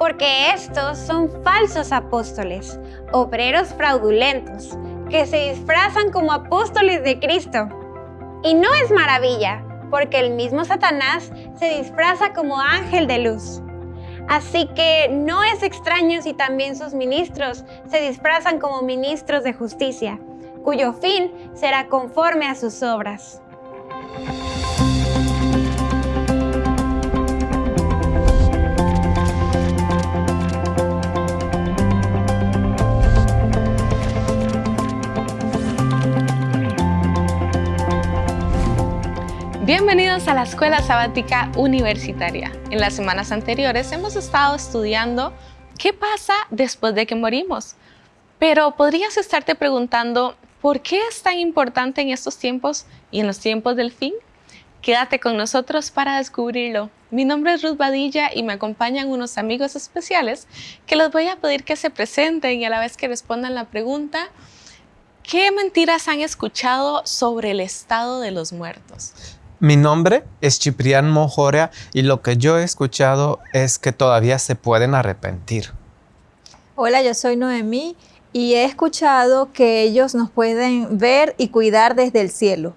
porque estos son falsos apóstoles, obreros fraudulentos, que se disfrazan como apóstoles de Cristo. Y no es maravilla, porque el mismo Satanás se disfraza como ángel de luz. Así que no es extraño si también sus ministros se disfrazan como ministros de justicia, cuyo fin será conforme a sus obras. Bienvenidos a la Escuela Sabática Universitaria. En las semanas anteriores hemos estado estudiando qué pasa después de que morimos. Pero podrías estarte preguntando, ¿por qué es tan importante en estos tiempos y en los tiempos del fin? Quédate con nosotros para descubrirlo. Mi nombre es Ruth Badilla y me acompañan unos amigos especiales que les voy a pedir que se presenten y a la vez que respondan la pregunta, ¿qué mentiras han escuchado sobre el estado de los muertos? Mi nombre es Ciprián Mojorea y lo que yo he escuchado es que todavía se pueden arrepentir. Hola, yo soy Noemí y he escuchado que ellos nos pueden ver y cuidar desde el cielo.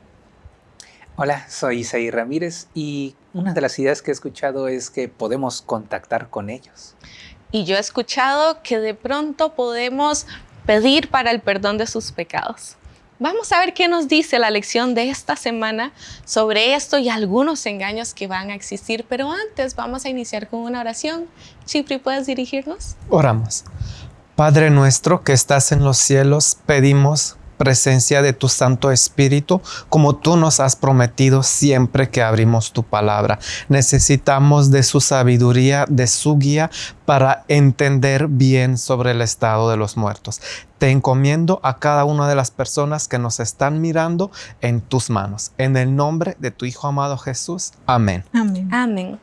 Hola, soy Isaí Ramírez y una de las ideas que he escuchado es que podemos contactar con ellos. Y yo he escuchado que de pronto podemos pedir para el perdón de sus pecados. Vamos a ver qué nos dice la lección de esta semana sobre esto y algunos engaños que van a existir, pero antes vamos a iniciar con una oración. Chipri, ¿puedes dirigirnos? Oramos. Padre nuestro que estás en los cielos, pedimos presencia de tu Santo Espíritu, como tú nos has prometido siempre que abrimos tu palabra. Necesitamos de su sabiduría, de su guía para entender bien sobre el estado de los muertos. Te encomiendo a cada una de las personas que nos están mirando en tus manos. En el nombre de tu Hijo amado Jesús. Amén. Amén. Amén.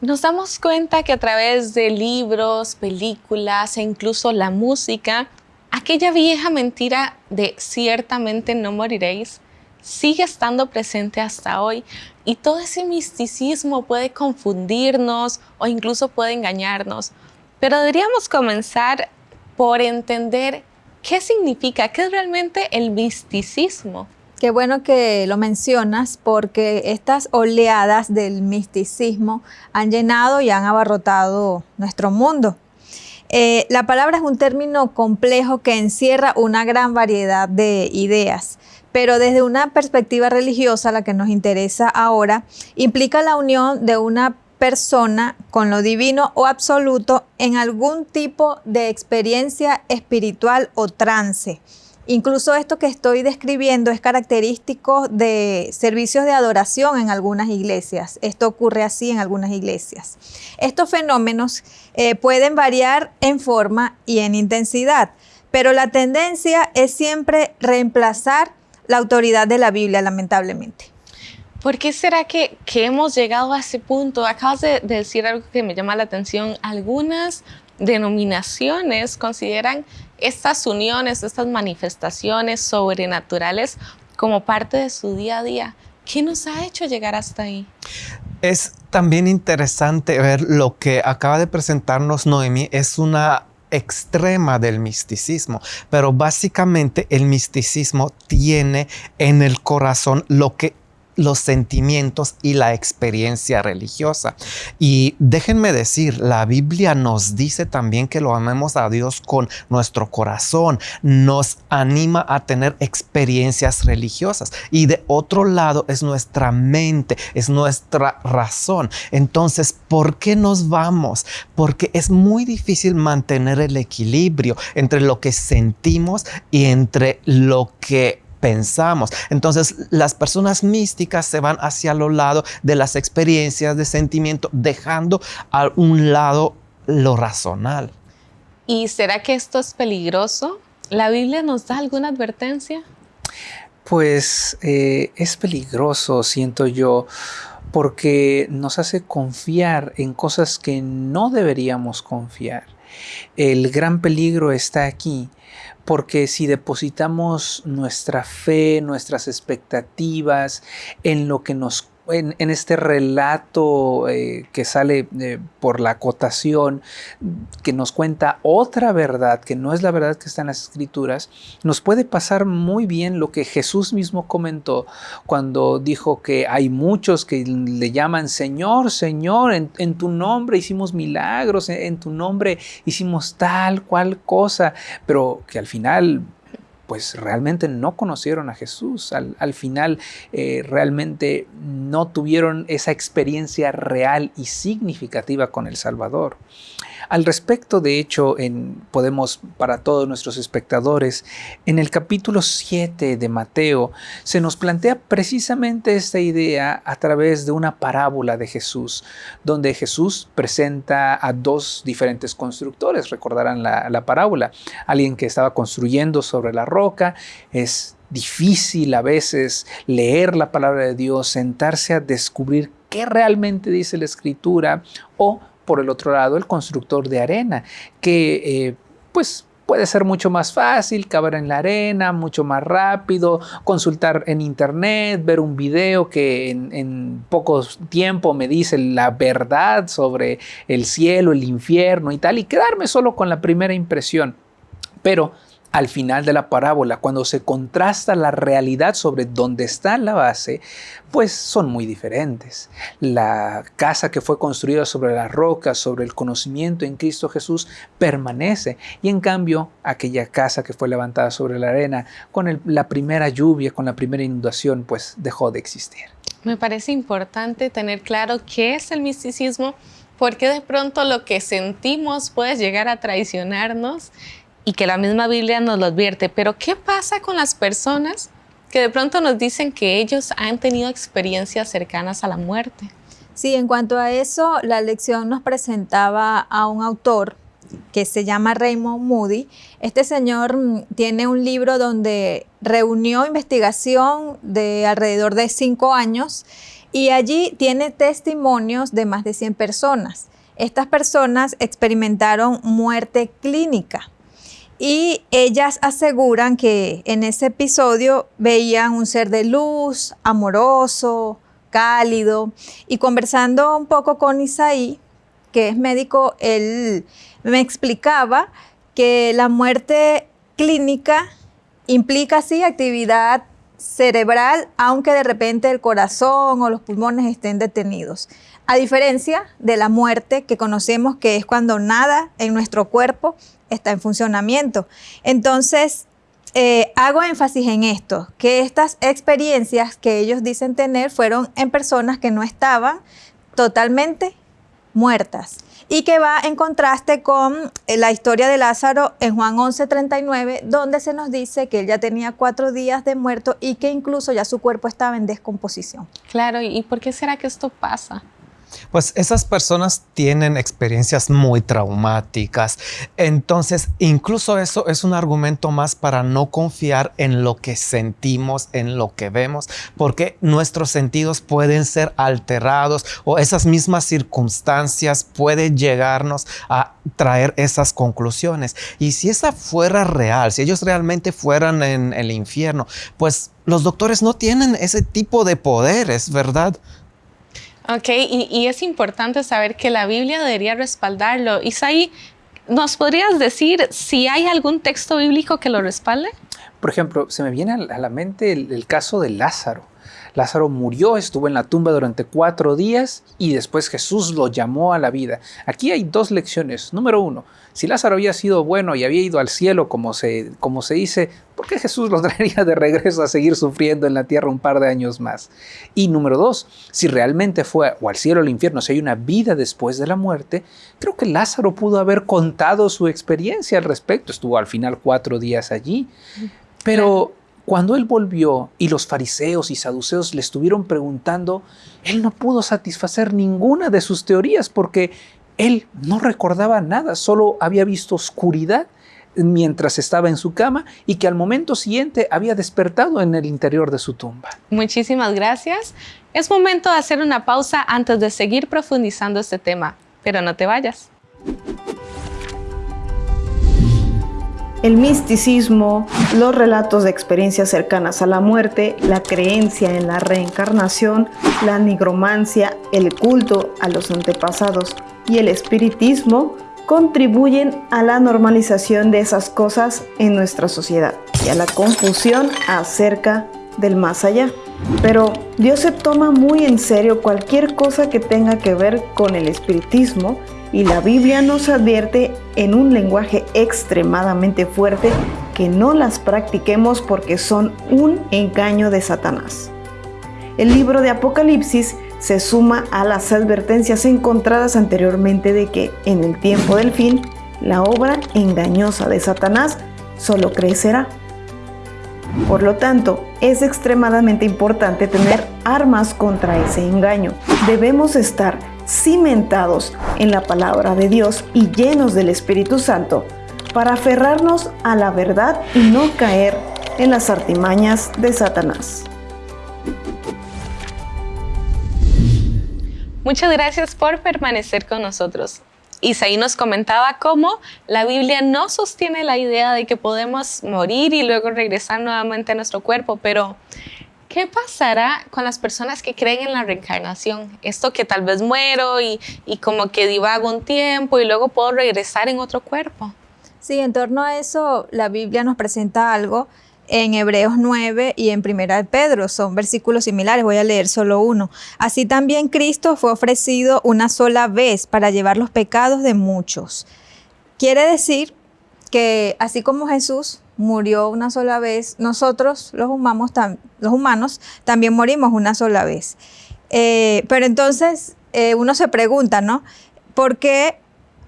Nos damos cuenta que a través de libros, películas e incluso la música, aquella vieja mentira de ciertamente no moriréis sigue estando presente hasta hoy y todo ese misticismo puede confundirnos o incluso puede engañarnos. Pero deberíamos comenzar por entender qué significa, qué es realmente el misticismo. Qué bueno que lo mencionas porque estas oleadas del misticismo han llenado y han abarrotado nuestro mundo. Eh, la palabra es un término complejo que encierra una gran variedad de ideas, pero desde una perspectiva religiosa, la que nos interesa ahora, implica la unión de una persona con lo divino o absoluto en algún tipo de experiencia espiritual o trance Incluso esto que estoy describiendo es característico de servicios de adoración en algunas iglesias. Esto ocurre así en algunas iglesias. Estos fenómenos eh, pueden variar en forma y en intensidad, pero la tendencia es siempre reemplazar la autoridad de la Biblia, lamentablemente. ¿Por qué será que, hemos llegado a ese punto? Acabas de decir algo que me llama la atención. Algunas denominaciones consideran estas uniones, estas manifestaciones sobrenaturales como parte de su día a día. ¿Qué nos ha hecho llegar hasta ahí? Es también interesante ver lo que acaba de presentarnos Noemi. Es una extrema del misticismo, pero básicamente el misticismo tiene en el corazón lo que los sentimientos y la experiencia religiosa. Y déjenme decir, la Biblia nos dice también que lo amemos a Dios con nuestro corazón, nos anima a tener experiencias religiosas. Y de otro lado es nuestra mente, es nuestra razón. Entonces, ¿por qué nos vamos? Porque es muy difícil mantener el equilibrio entre lo que sentimos y entre lo que pensamos. Entonces las personas místicas se van hacia lo lado de las experiencias de sentimiento, dejando a un lado lo razonal. ¿Y será que esto es peligroso? ¿La Biblia nos da alguna advertencia? Pues eh, es peligroso, siento yo, porque nos hace confiar en cosas que no deberíamos confiar. El gran peligro está aquí porque si depositamos nuestra fe, nuestras expectativas en lo que nos en, este relato eh, que sale eh, por la acotación, que nos cuenta otra verdad, que no es la verdad que está en las escrituras, nos puede pasar muy bien lo que Jesús mismo comentó cuando dijo que hay muchos que le llaman Señor, Señor, en, tu nombre hicimos milagros, en tu nombre hicimos tal cual cosa, pero que al final pues realmente no conocieron a Jesús. Al, final eh, realmente no tuvieron esa experiencia real y significativa con el Salvador. Al respecto, de hecho, en, podemos, para todos nuestros espectadores, en el capítulo 7 de Mateo, se nos plantea precisamente esta idea a través de una parábola de Jesús, donde Jesús presenta a dos diferentes constructores, recordarán la, la parábola, alguien que estaba construyendo sobre la roca, es difícil a veces leer la palabra de Dios, sentarse a descubrir qué realmente dice la escritura o por el otro lado el constructor de arena, que eh, pues puede ser mucho más fácil caber en la arena, mucho más rápido, consultar en internet, ver un video que en, en poco tiempo me dice la verdad sobre el cielo, el infierno y tal, y quedarme solo con la primera impresión. Pero al final de la parábola, cuando se contrasta la realidad sobre dónde está la base, pues son muy diferentes. La casa que fue construida sobre la roca, sobre el conocimiento en Cristo Jesús, permanece. Y en cambio, aquella casa que fue levantada sobre la arena, con la primera lluvia, con la primera inundación, pues dejó de existir. Me parece importante tener claro qué es el misticismo, porque de pronto lo que sentimos puede llegar a traicionarnos y que la misma Biblia nos lo advierte. Pero ¿qué pasa con las personas que de pronto nos dicen que ellos han tenido experiencias cercanas a la muerte? Sí, en cuanto a eso, la lección nos presentaba a un autor que se llama Raymond Moody. Este señor mm, tiene un libro donde reunió investigación de alrededor de cinco años y allí tiene testimonios de más de 100 personas. Estas personas experimentaron muerte clínica y ellas aseguran que en ese episodio veían un ser de luz, amoroso, cálido. Y conversando un poco con Isaí, que es médico, él me explicaba que la muerte clínica implica sí actividad cerebral, aunque de repente el corazón o los pulmones estén detenidos. A diferencia de la muerte que conocemos que es cuando nada en nuestro cuerpo está en funcionamiento. Entonces, eh, hago énfasis en esto, que estas experiencias que ellos dicen tener fueron en personas que no estaban totalmente muertas y que va en contraste con eh, la historia de Lázaro en Juan 11:39, donde se nos dice que él ya tenía cuatro días de muerto y que incluso ya su cuerpo estaba en descomposición. Claro, ¿y por qué será que esto pasa? Pues esas personas tienen experiencias muy traumáticas. Entonces, incluso eso es un argumento más para no confiar en lo que sentimos, en lo que vemos, porque nuestros sentidos pueden ser alterados o esas mismas circunstancias pueden llegarnos a traer esas conclusiones. Y si esa fuera real, si ellos realmente fueran en el infierno, pues los doctores no tienen ese tipo de poderes, ¿verdad? Ok, y, es importante saber que la Biblia debería respaldarlo. Isaí, ¿nos podrías decir si hay algún texto bíblico que lo respalde? Por ejemplo, se me viene a la mente el caso de Lázaro. Lázaro murió, estuvo en la tumba durante cuatro días y después Jesús lo llamó a la vida. Aquí hay dos lecciones. Número uno, si Lázaro había sido bueno y había ido al cielo como se, como se dice, ¿por qué Jesús lo traería de regreso a seguir sufriendo en la tierra un par de años más? Y número dos, si realmente fue o al cielo o al infierno, si hay una vida después de la muerte, creo que Lázaro pudo haber contado su experiencia al respecto. Estuvo al final cuatro días allí. Pero cuando él volvió y los fariseos y saduceos le estuvieron preguntando, él no pudo satisfacer ninguna de sus teorías porque él no recordaba nada, solo había visto oscuridad mientras estaba en su cama y que al momento siguiente había despertado en el interior de su tumba. Muchísimas gracias. Es momento de hacer una pausa antes de seguir profundizando este tema, pero no te vayas. El misticismo, los relatos de experiencias cercanas a la muerte, la creencia en la reencarnación, la nigromancia, el culto a los antepasados y el espiritismo contribuyen a la normalización de esas cosas en nuestra sociedad y a la confusión acerca del más allá. Pero Dios se toma muy en serio cualquier cosa que tenga que ver con el espiritismo y la Biblia nos advierte en un lenguaje extremadamente fuerte que no las practiquemos porque son un engaño de Satanás. El libro de Apocalipsis se suma a las advertencias encontradas anteriormente de que en el tiempo del fin la obra engañosa de Satanás solo crecerá. Por lo tanto, es extremadamente importante tener armas contra ese engaño. Debemos estar cimentados en la palabra de Dios y llenos del Espíritu Santo para aferrarnos a la verdad y no caer en las artimañas de Satanás. Muchas gracias por permanecer con nosotros. Isaí nos comentaba cómo la Biblia no sostiene la idea de que podemos morir y luego regresar nuevamente a nuestro cuerpo, pero ¿qué pasará con las personas que creen en la reencarnación? Esto que tal vez muero y, y como que divago un tiempo y luego puedo regresar en otro cuerpo. Sí, en torno a eso la Biblia nos presenta algo en Hebreos 9 y en Primera de Pedro. Son versículos similares, voy a leer solo uno. Así también Cristo fue ofrecido una sola vez para llevar los pecados de muchos. Quiere decir que así como Jesús murió una sola vez, nosotros los humanos, también morimos una sola vez. Eh, pero entonces eh, uno se pregunta, ¿no? ¿Por qué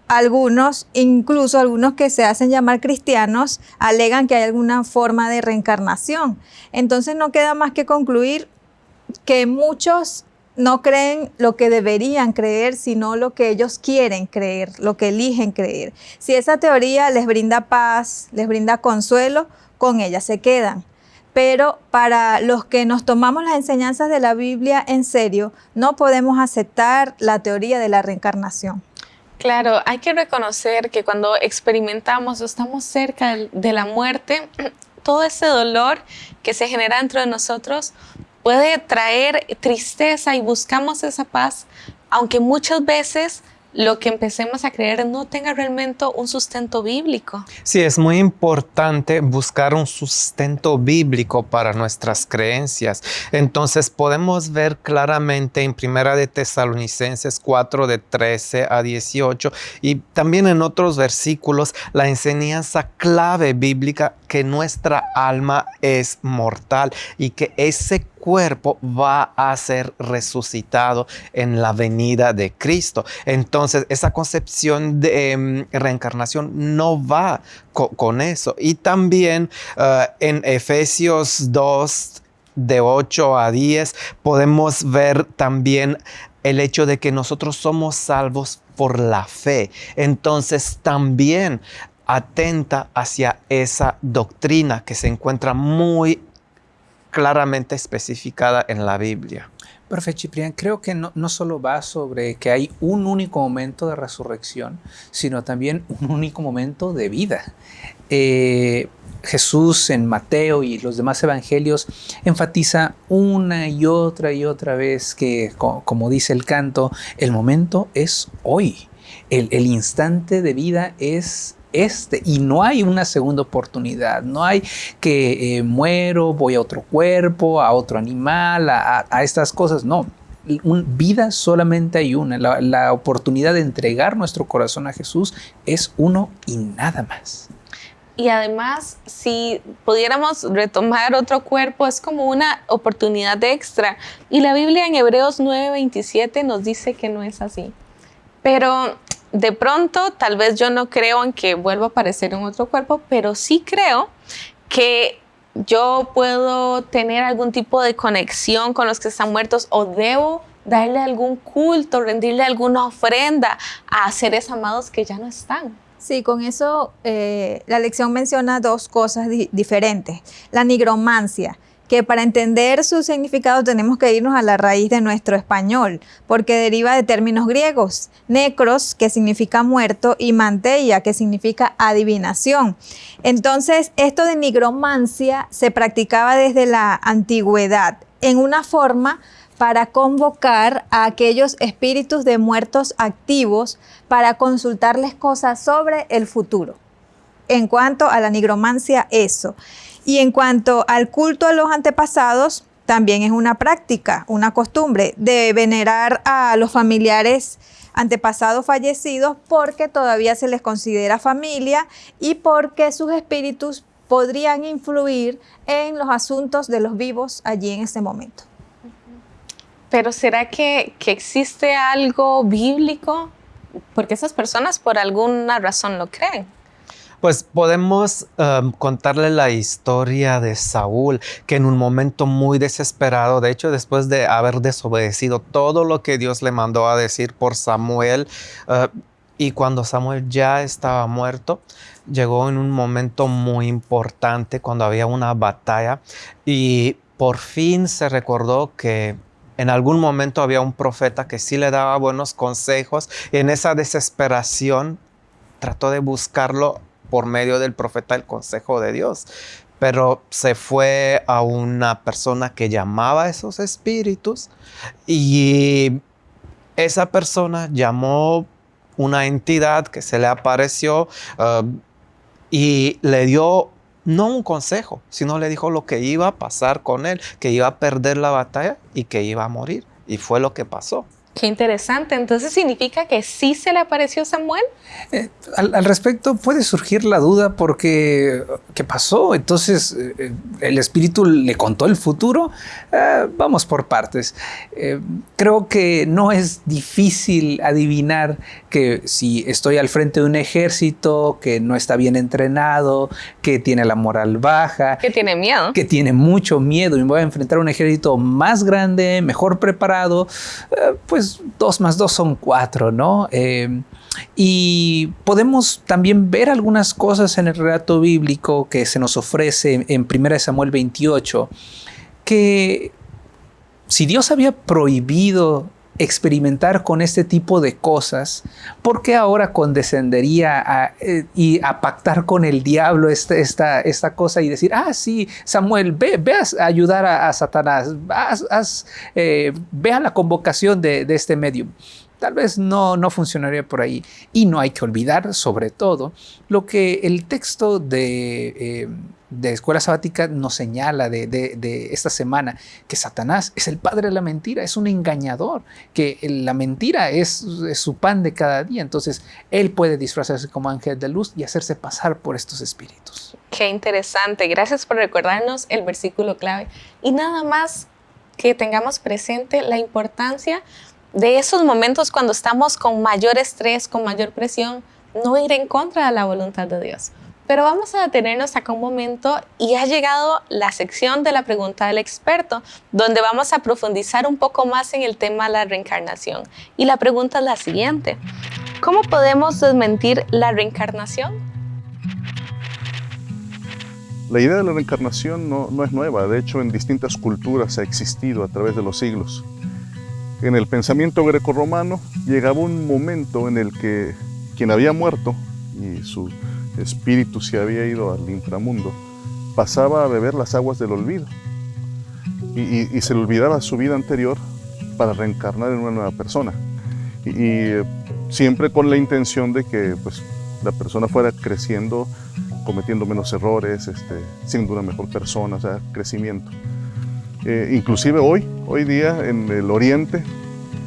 algunos, incluso algunos que se hacen llamar cristianos, alegan que hay alguna forma de reencarnación. Entonces no queda más que concluir que muchos no creen lo que deberían creer, sino lo que ellos quieren creer, lo que eligen creer. Si esa teoría les brinda paz, les brinda consuelo, con ella se quedan. Pero para los que nos tomamos las enseñanzas de la Biblia en serio, no podemos aceptar la teoría de la reencarnación. Claro, hay que reconocer que cuando experimentamos o estamos cerca de la muerte, todo ese dolor que se genera dentro de nosotros puede traer tristeza y buscamos esa paz, aunque muchas veces lo que empecemos a creer no tenga realmente un sustento bíblico. Sí, es muy importante buscar un sustento bíblico para nuestras creencias. Entonces podemos ver claramente en Primera de Tesalonicenses 4 de 13 a 18 y también en otros versículos la enseñanza clave bíblica que nuestra alma es mortal y que ese cuerpo va a ser resucitado en la venida de Cristo. Entonces, esa concepción de em, reencarnación no va con eso. Y también eh, en Efesios 2, de 8 a 10, podemos ver también el hecho de que nosotros somos salvos por la fe. Entonces también atenta hacia esa doctrina que se encuentra muy claramente especificada en la Biblia. Profe Ciprián, creo que no, no, solo va sobre que hay un único momento de resurrección, sino también un único momento de vida. Eh, Jesús en Mateo y los demás evangelios enfatiza una y otra y otra vez que, como dice el canto, el momento es hoy. El, el instante de vida es este y no hay una segunda oportunidad, no hay que eh, muero, voy a otro cuerpo, a otro animal, a, estas cosas, no. vida solamente hay una, la oportunidad de entregar nuestro corazón a Jesús es uno y nada más. Y además, si pudiéramos retomar otro cuerpo, es como una oportunidad extra. Y la Biblia en Hebreos 9:27 nos dice que no es así. Pero de pronto, tal vez yo no creo en que vuelva a aparecer en otro cuerpo, pero sí creo que yo puedo tener algún tipo de conexión con los que están muertos o debo darle algún culto, rendirle alguna ofrenda a seres amados que ya no están. Sí, con eso eh, la lección menciona dos cosas diferentes. La nigromancia, que para entender su significado tenemos que irnos a la raíz de nuestro español, porque deriva de términos griegos, necros, que significa muerto, y manteia, que significa adivinación. Entonces, esto de nigromancia se practicaba desde la antigüedad en una forma para convocar a aquellos espíritus de muertos activos para consultarles cosas sobre el futuro. En cuanto a la nigromancia, eso. Y en cuanto al culto a los antepasados, también es una práctica, una costumbre de venerar a los familiares antepasados fallecidos porque todavía se les considera familia y porque sus espíritus podrían influir en los asuntos de los vivos allí en ese momento. Pero ¿será que, existe algo bíblico? Porque esas personas por alguna razón lo creen. Pues podemos um, contarle la historia de Saúl, que en un momento muy desesperado, de hecho después de haber desobedecido todo lo que Dios le mandó a decir por Samuel, uh, y cuando Samuel ya estaba muerto, llegó en un momento muy importante cuando había una batalla y por fin se recordó que en algún momento había un profeta que sí le daba buenos consejos y en esa desesperación trató de buscarlo por medio del profeta el consejo de Dios. Pero se fue a una persona que llamaba a esos espíritus y esa persona llamó una entidad que se le apareció uh, y le dio no un consejo, sino le dijo lo que iba a pasar con él, que iba a perder la batalla y que iba a morir. Y fue lo que pasó. Qué interesante. Entonces significa que sí se le apareció Samuel. Eh, al, respecto puede surgir la duda porque ¿qué pasó? Entonces eh, el espíritu le contó el futuro. Eh, vamos por partes. creo que no es difícil adivinar que si estoy al frente de un ejército que no está bien entrenado, que tiene la moral baja, que tiene miedo, que tiene mucho miedo y me voy a enfrentar a un ejército más grande, mejor preparado, pues pues, dos más dos son cuatro, ¿no? Eh, y podemos también ver algunas cosas en el relato bíblico que se nos ofrece en 1 Samuel 28, que si Dios había prohibido experimentar con este tipo de cosas, ¿por qué ahora condescendería a, eh, y a pactar con el diablo esta, esta, esta, cosa y decir, ah, sí, Samuel, ve, a ayudar a, Satanás, eh, ve a la convocación de, de este medium? tal vez no, no funcionaría por ahí. Y no hay que olvidar, sobre todo, lo que el texto de, eh, de Escuela Sabática nos señala de, esta semana, que Satanás es el padre de la mentira, es un engañador, que la mentira es, su pan de cada día. Entonces, él puede disfrazarse como ángel de luz y hacerse pasar por estos espíritus. Qué interesante. Gracias por recordarnos el versículo clave. Y nada más que tengamos presente la importancia de esos momentos cuando estamos con mayor estrés, con mayor presión, no ir en contra de la voluntad de Dios. Pero vamos a detenernos acá un momento y ha llegado la sección de la pregunta del experto, donde vamos a profundizar un poco más en el tema de la reencarnación. Y la pregunta es la siguiente, ¿cómo podemos desmentir la reencarnación? La idea de la reencarnación no, no es nueva, de hecho en distintas culturas ha existido a través de los siglos. En el pensamiento grecorromano llegaba un momento en el que quien había muerto y su espíritu se había ido al inframundo, pasaba a beber las aguas del olvido y, se le olvidaba su vida anterior para reencarnar en una nueva persona. Y, siempre con la intención de que pues, la persona fuera creciendo, cometiendo menos errores, este, siendo una mejor persona, o sea, crecimiento. Eh, inclusive hoy, hoy día en el Oriente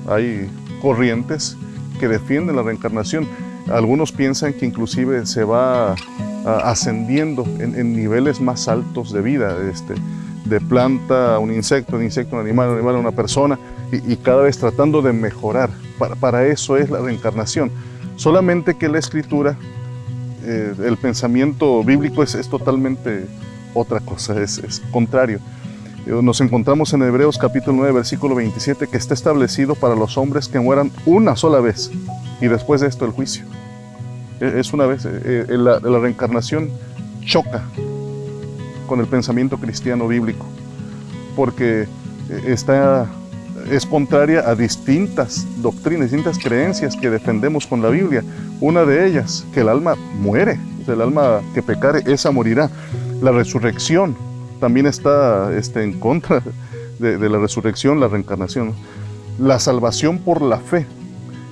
hay corrientes que defienden la reencarnación. Algunos piensan que inclusive se va ascendiendo en, niveles más altos de vida, este, de planta a un insecto, de insecto a un animal, de animal a una persona, y, cada vez tratando de mejorar. Para, eso es la reencarnación. Solamente que la escritura, eh, el pensamiento bíblico es, totalmente otra cosa, es, es contrario. Nos encontramos en Hebreos capítulo 9, versículo 27, que está establecido para los hombres que mueran una sola vez y después de esto el juicio. E, es una vez, eh, eh, la, reencarnación choca con el pensamiento cristiano bíblico. porque está, es contraria a distintas doctrinas, distintas creencias que defendemos con la Biblia. Una de ellas, que el alma muere, el alma que pecare, esa morirá. La resurrección también está este, en contra de la resurrección, la reencarnación. La salvación por la fe,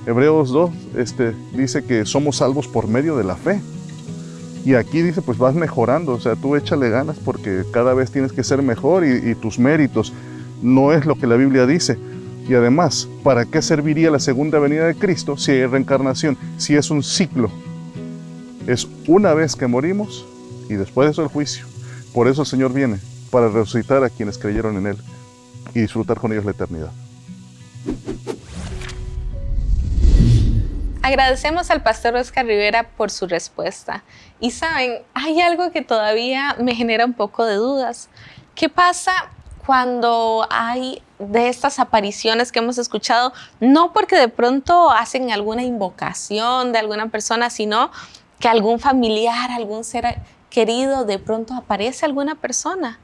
Hebreos 2 este, dice que somos salvos por medio de la fe. Y aquí dice, pues vas mejorando, o sea, tú échale ganas porque cada vez tienes que ser mejor y, tus méritos no es lo que la Biblia dice. Y además, ¿para qué serviría la segunda venida de Cristo si hay reencarnación? Si es un ciclo. Es una vez que morimos y después de eso el juicio. Por eso el Señor viene, para resucitar a quienes creyeron en Él y disfrutar con ellos la eternidad. Agradecemos al pastor Oscar Rivera por su respuesta. Y saben, hay algo que todavía me genera un poco de dudas. ¿Qué pasa cuando hay de estas apariciones que hemos escuchado, no porque de pronto hacen alguna invocación de alguna persona, sino que algún familiar, algún ser querido, de pronto aparece alguna persona?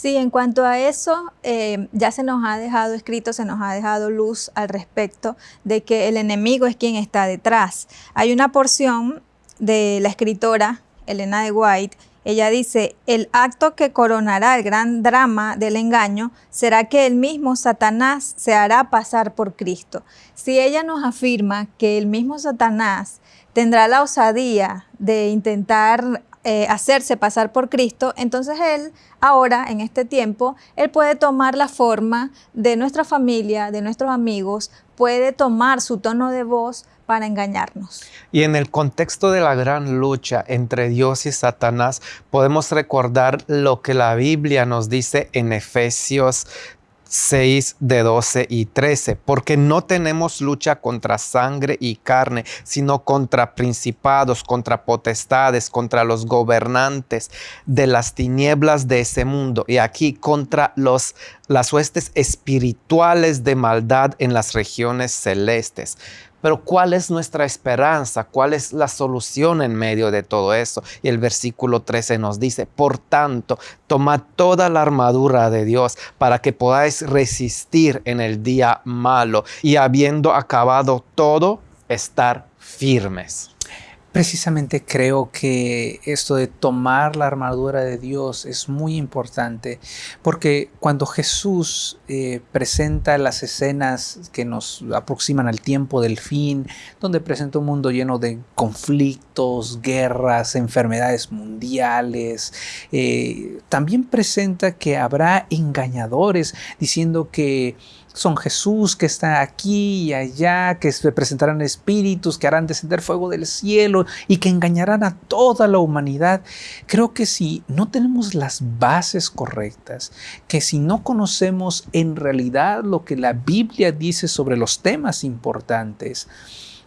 Sí, en cuanto a eso, eh, ya se nos ha dejado escrito, se nos ha dejado luz al respecto de que el enemigo es quien está detrás. Hay una porción de la escritora Elena de White, ella dice, el acto que coronará el gran drama del engaño será que el mismo Satanás se hará pasar por Cristo. Si ella nos afirma que el mismo Satanás tendrá la osadía de intentar eh, hacerse pasar por Cristo, entonces Él ahora, en este tiempo, Él puede tomar la forma de nuestra familia, de nuestros amigos, puede tomar su tono de voz para engañarnos. Y en el contexto de la gran lucha entre Dios y Satanás, podemos recordar lo que la Biblia nos dice en Efesios 6 de 12 y 13, porque no tenemos lucha contra sangre y carne, sino contra principados, contra potestades, contra los gobernantes de las tinieblas de ese mundo. Y aquí contra los las huestes espirituales de maldad en las regiones celestes. Pero ¿cuál es nuestra esperanza? ¿Cuál es la solución en medio de todo eso? Y el versículo 13 nos dice, por tanto, tomad toda la armadura de Dios para que podáis resistir en el día malo y habiendo acabado todo, estar firmes. Precisamente creo que esto de tomar la armadura de Dios es muy importante porque cuando Jesús eh, presenta las escenas que nos aproximan al tiempo del fin, donde presenta un mundo lleno de conflictos, guerras, enfermedades mundiales, eh, también presenta que habrá engañadores diciendo que son Jesús que está aquí y allá, que se presentarán espíritus, que harán descender fuego del cielo y que engañarán a toda la humanidad. Creo que si no tenemos las bases correctas, que si no conocemos en realidad lo que la Biblia dice sobre los temas importantes,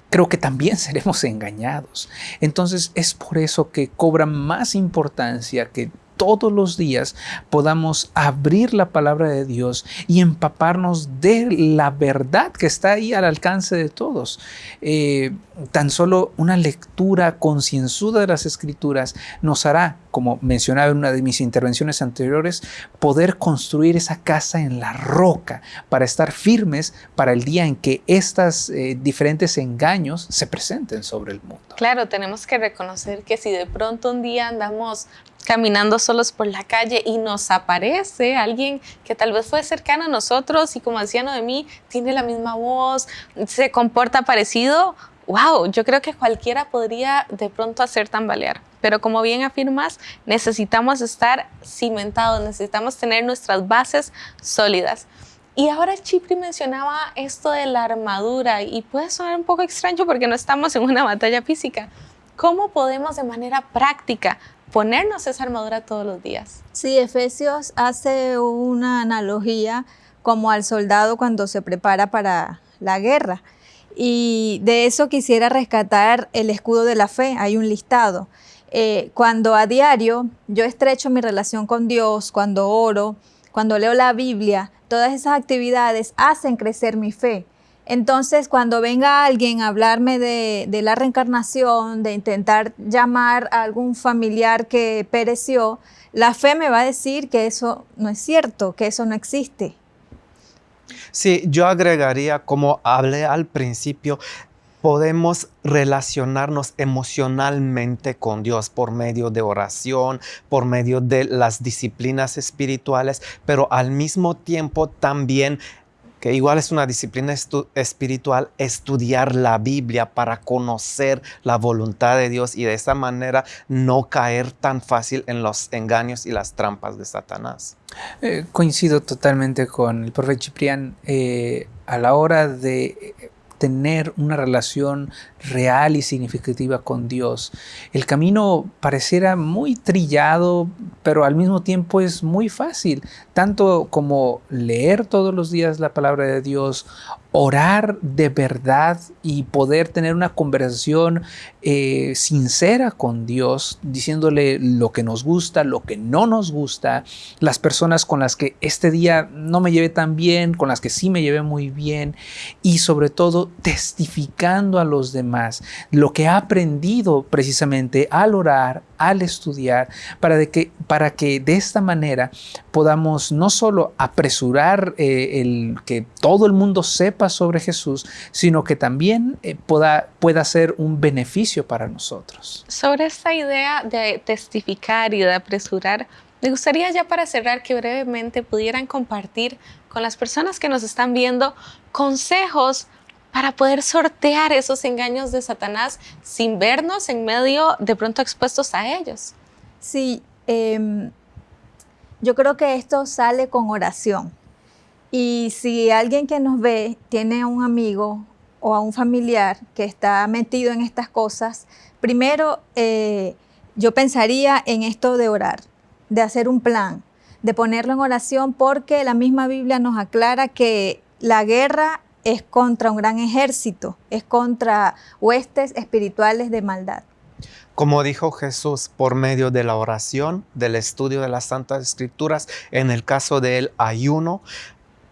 creo que también seremos engañados. Entonces es por eso que cobra más importancia que todos los días podamos abrir la palabra de Dios y empaparnos de la verdad que está ahí al alcance de todos. Eh, tan solo una lectura concienzuda de las escrituras nos hará, como mencionaba en una de mis intervenciones anteriores, poder construir esa casa en la roca para estar firmes para el día en que estos eh, diferentes engaños se presenten sobre el mundo. Claro, tenemos que reconocer que si de pronto un día andamos caminando solos por la calle y nos aparece alguien que tal vez fue cercano a nosotros y como decía mí tiene la misma voz, se comporta parecido, wow, yo creo que cualquiera podría de pronto hacer tambalear. Pero como bien afirmas, necesitamos estar cimentados, necesitamos tener nuestras bases sólidas. Y ahora Chipri mencionaba esto de la armadura y puede sonar un poco extraño porque no estamos en una batalla física. ¿Cómo podemos de manera práctica ponernos esa armadura todos los días. Sí, Efesios hace una analogía como al soldado cuando se prepara para la guerra. Y de eso quisiera rescatar el escudo de la fe, hay un listado. Eh, cuando a diario yo estrecho mi relación con Dios, cuando oro, cuando leo la Biblia, todas esas actividades hacen crecer mi fe. Entonces, cuando venga alguien a hablarme de, la reencarnación, de intentar llamar a algún familiar que pereció, la fe me va a decir que eso no es cierto, que eso no existe. Sí, yo agregaría, como hablé al principio, podemos relacionarnos emocionalmente con Dios por medio de oración, por medio de las disciplinas espirituales, pero al mismo tiempo también que igual es una disciplina espiritual, estudiar la Biblia para conocer la voluntad de Dios y de esa manera no caer tan fácil en los engaños y las trampas de Satanás. Eh, coincido totalmente con el profeta Ciprián eh, a la hora de tener una relación real y significativa con Dios. El camino pareciera muy trillado, pero al mismo tiempo es muy fácil, tanto como leer todos los días la palabra de Dios, orar de verdad y poder tener una conversación eh, sincera con Dios, diciéndole lo que nos gusta, lo que no nos gusta, las personas con las que este día no me llevé tan bien, con las que sí me llevé muy bien y sobre todo testificando a los demás lo que ha aprendido precisamente al orar, al estudiar, para, que, para que de esta manera podamos no solo apresurar eh, el que todo el mundo sepa sobre Jesús, sino que también eh, pueda, pueda ser un beneficio para nosotros. Sobre esta idea de testificar y de apresurar, me gustaría ya para cerrar que brevemente pudieran compartir con las personas que nos están viendo consejos para poder sortear esos engaños de Satanás sin vernos en medio de pronto expuestos a ellos. Sí, em, yo creo que esto sale con oración. Y si alguien que nos ve tiene a un amigo o a un familiar que está metido en estas cosas, primero eh, yo pensaría en esto de orar, de hacer un plan, de ponerlo en oración, porque la misma Biblia nos aclara que la guerra es contra un gran ejército, es contra huestes espirituales de maldad. Como dijo Jesús, por medio de la oración, del estudio de las Santas Escrituras, en el caso del ayuno,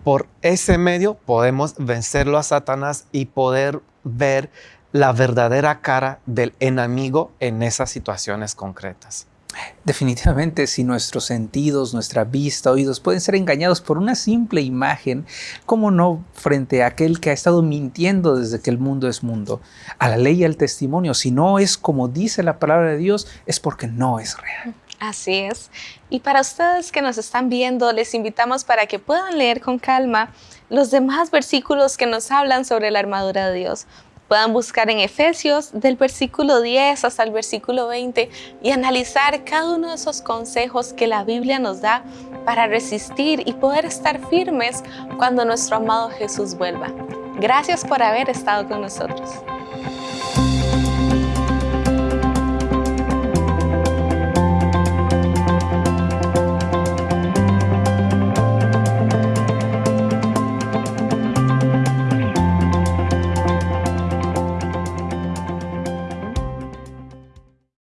por ese medio podemos vencerlo a Satanás y poder ver la verdadera cara del enemigo en esas situaciones concretas. Definitivamente, si nuestros sentidos, nuestra vista, oídos pueden ser engañados por una simple imagen, ¿cómo no frente a aquel que ha estado mintiendo desde que el mundo es mundo? A la ley y al testimonio, si no es como dice la palabra de Dios, es porque no es real. Así es. Y para ustedes que nos están viendo, les invitamos para que puedan leer con calma los demás versículos que nos hablan sobre la armadura de Dios puedan buscar en Efesios del versículo 10 hasta el versículo 20 y analizar cada uno de esos consejos que la Biblia nos da para resistir y poder estar firmes cuando nuestro amado Jesús vuelva. Gracias por haber estado con nosotros.